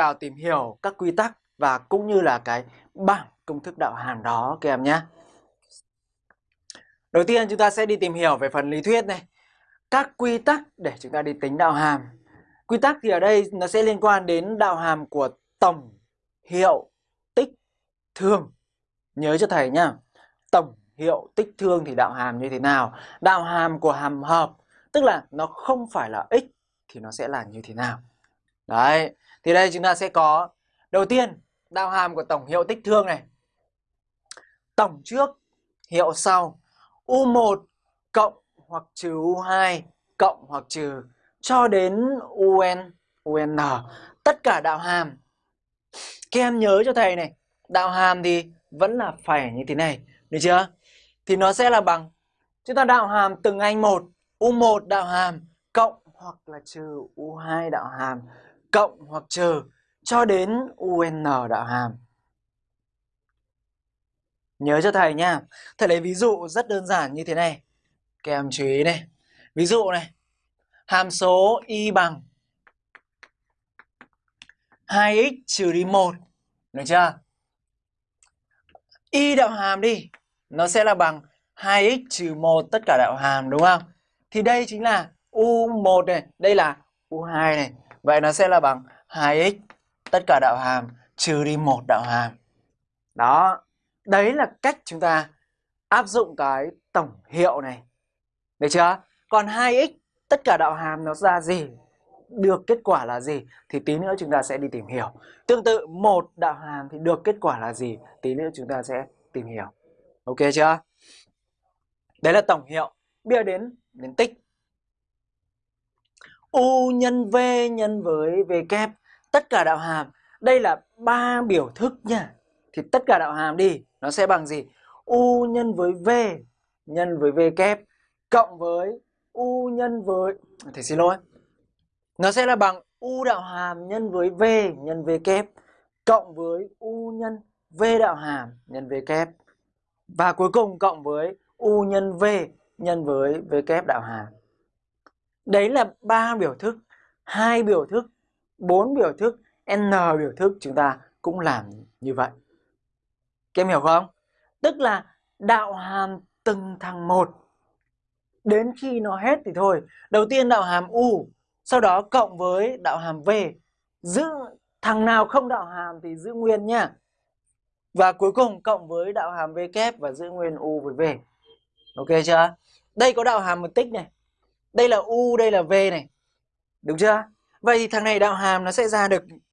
vào tìm hiểu các quy tắc và cũng như là cái bảng công thức đạo hàm đó, các em nhé. Đầu tiên chúng ta sẽ đi tìm hiểu về phần lý thuyết này. Các quy tắc để chúng ta đi tính đạo hàm. Quy tắc thì ở đây nó sẽ liên quan đến đạo hàm của tổng, hiệu, tích, thương. Nhớ cho thầy nhá. Tổng, hiệu, tích, thương thì đạo hàm như thế nào? Đạo hàm của hàm hợp, tức là nó không phải là x thì nó sẽ là như thế nào? Đấy, thì đây chúng ta sẽ có đầu tiên đạo hàm của tổng hiệu tích thương này. Tổng trước, hiệu sau. U1 cộng hoặc trừ U2 cộng hoặc trừ cho đến UN, UN. Tất cả đạo hàm. Các em nhớ cho thầy này, đạo hàm thì vẫn là phải như thế này, được chưa? Thì nó sẽ là bằng chúng ta đạo hàm từng anh một, U1 đạo hàm cộng hoặc là trừ U2 đạo hàm cộng hoặc trừ cho đến UN đạo hàm. Nhớ cho thầy nha. Thầy lấy ví dụ rất đơn giản như thế này. Các em chú ý này. Ví dụ này. Hàm số y bằng 2x trừ đi 1. Được chưa? Y đạo hàm đi. Nó sẽ là bằng 2x trừ 1 tất cả đạo hàm, đúng không? Thì đây chính là U1 này. Đây là U2 này. Vậy nó sẽ là bằng 2x tất cả đạo hàm trừ đi một đạo hàm. Đó, đấy là cách chúng ta áp dụng cái tổng hiệu này. Được chưa? Còn 2x tất cả đạo hàm nó ra gì? Được kết quả là gì? Thì tí nữa chúng ta sẽ đi tìm hiểu. Tương tự một đạo hàm thì được kết quả là gì? Tí nữa chúng ta sẽ tìm hiểu. Ok chưa? Đấy là tổng hiệu. Bây giờ đến đến tích. U nhân V nhân với V kép. Tất cả đạo hàm, đây là ba biểu thức nha. Thì tất cả đạo hàm đi, nó sẽ bằng gì? U nhân với v nhân với v kép cộng với u nhân với thầy xin lỗi. Nó sẽ là bằng u đạo hàm nhân với v nhân v kép cộng với u nhân v đạo hàm nhân v kép. Và cuối cùng cộng với u nhân v nhân với v kép đạo hàm đấy là ba biểu thức, hai biểu thức, bốn biểu thức, n biểu thức, chúng ta cũng làm như vậy. Các em hiểu không? Tức là đạo hàm từng thằng một, đến khi nó hết thì thôi. Đầu tiên đạo hàm u, sau đó cộng với đạo hàm v. Giữ, thằng nào không đạo hàm thì giữ nguyên nhá. Và cuối cùng cộng với đạo hàm v kép và giữ nguyên u với v. Ok chưa? Đây có đạo hàm một tích này đây là u, đây là v này. Đúng chưa? Vậy thì thằng này đạo hàm nó sẽ ra được